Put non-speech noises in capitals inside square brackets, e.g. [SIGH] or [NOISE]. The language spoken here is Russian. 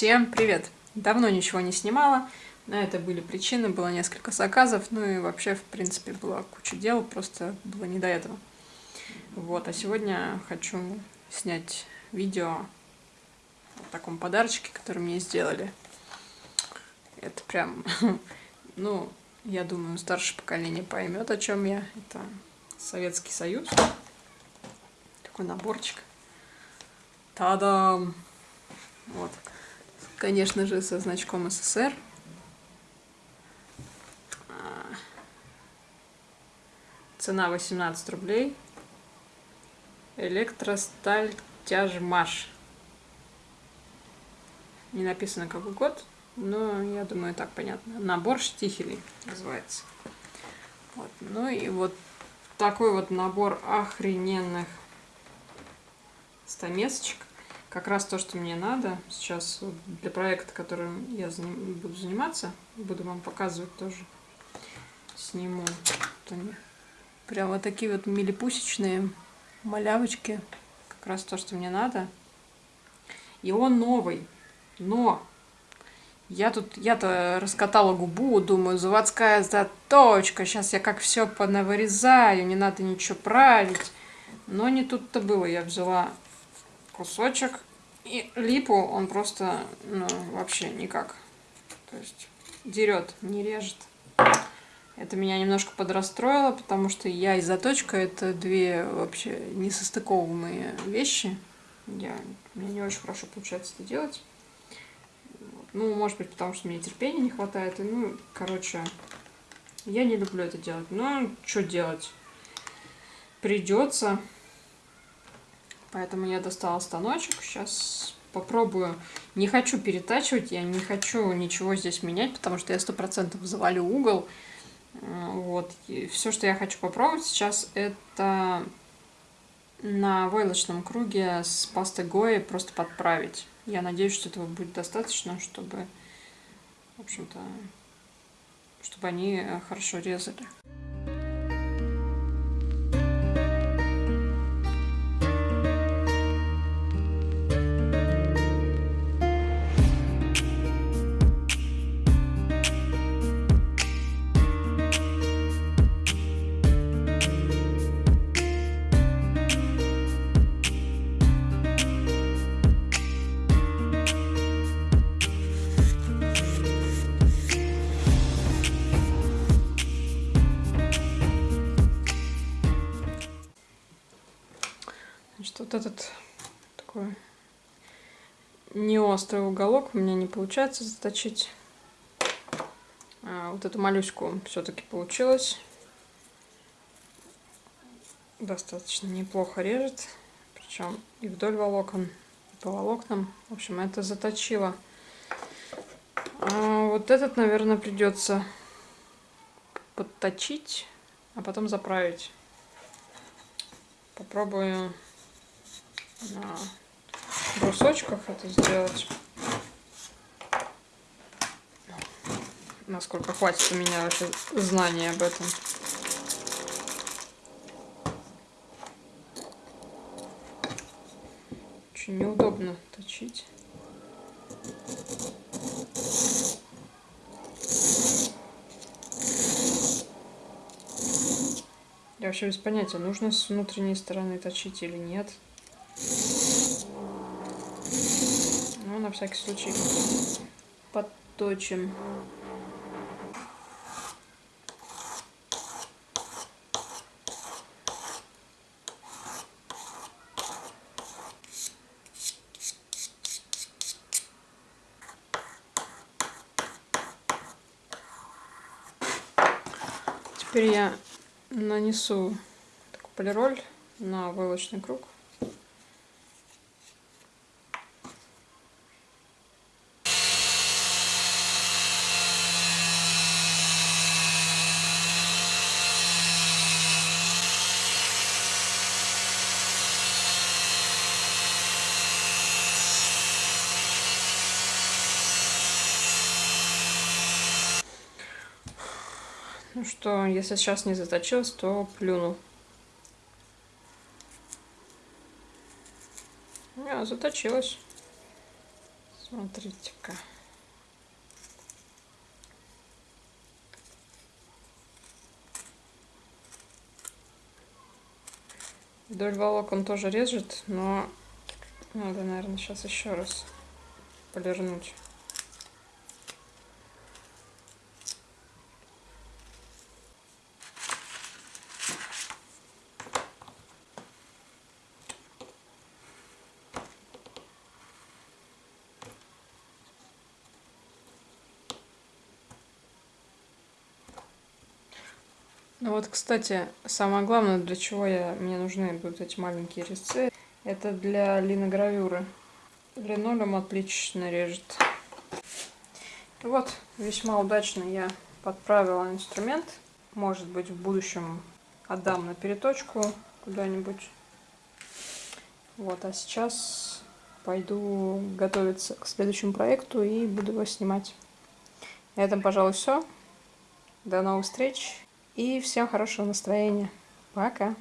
Всем привет! Давно ничего не снимала, на это были причины, было несколько заказов, ну и вообще, в принципе, была куча дел, просто было не до этого. Вот, а сегодня хочу снять видео о таком подарочке, который мне сделали. Это прям, [LAUGHS] ну, я думаю, старшее поколение поймет, о чем я. Это Советский Союз. Такой наборчик. Та-дам! Вот. Конечно же, со значком СССР. А. Цена 18 рублей. Электросталь тяжмаш. Не написано какой год, но я думаю, так понятно. Набор штихелей называется. Вот. Ну и вот такой вот набор охрененных стамесочек как раз то, что мне надо сейчас для проекта, которым я заним, буду заниматься. Буду вам показывать тоже. Сниму. Вот они. Прям вот такие вот милипусечные малявочки. Как раз то, что мне надо. И он новый. Но я тут, я-то раскатала губу, думаю, заводская заточка. Сейчас я как все понавырезаю, не надо ничего править. Но не тут-то было. Я взяла кусочек. И липу он просто, ну, вообще никак. То есть дерет, не режет. Это меня немножко подрастроило, потому что я и заточка это две вообще несостыковываемые вещи. Я, мне не очень хорошо получается это делать. Ну, может быть, потому что мне терпения не хватает. И, ну, короче, я не люблю это делать. Но что делать? Придется. Поэтому я достала станочек. Сейчас попробую. Не хочу перетачивать, я не хочу ничего здесь менять, потому что я сто процентов завалю угол. Э, вот. И все, что я хочу попробовать сейчас, это на войлочном круге с пастой Гои просто подправить. Я надеюсь, что этого будет достаточно, чтобы, в общем-то, чтобы они хорошо резали. Вот этот такой не острый уголок у меня не получается заточить. А вот эту моллюску все-таки получилось. Достаточно неплохо режет. Причем и вдоль волокон, и по волокнам. В общем, это заточило. А вот этот, наверное, придется подточить, а потом заправить. Попробую на брусочках это сделать. Насколько хватит у меня вообще знаний об этом. Очень неудобно точить. Я вообще без понятия, нужно с внутренней стороны точить или нет. На всякий случай подточим. Теперь я нанесу полироль на войлочный круг. Ну что, если сейчас не заточилась, то плюну. А, заточилась. Смотрите-ка. Вдоль волокон тоже режет, но надо, наверное, сейчас еще раз полирнуть. Ну вот, кстати, самое главное, для чего я, мне нужны будут эти маленькие резцы, это для линогравюры. Линолеум отлично режет. Вот, весьма удачно я подправила инструмент. Может быть, в будущем отдам на переточку куда-нибудь. Вот, а сейчас пойду готовиться к следующему проекту и буду его снимать. На этом, пожалуй, все. До новых встреч. И всем хорошего настроения. Пока.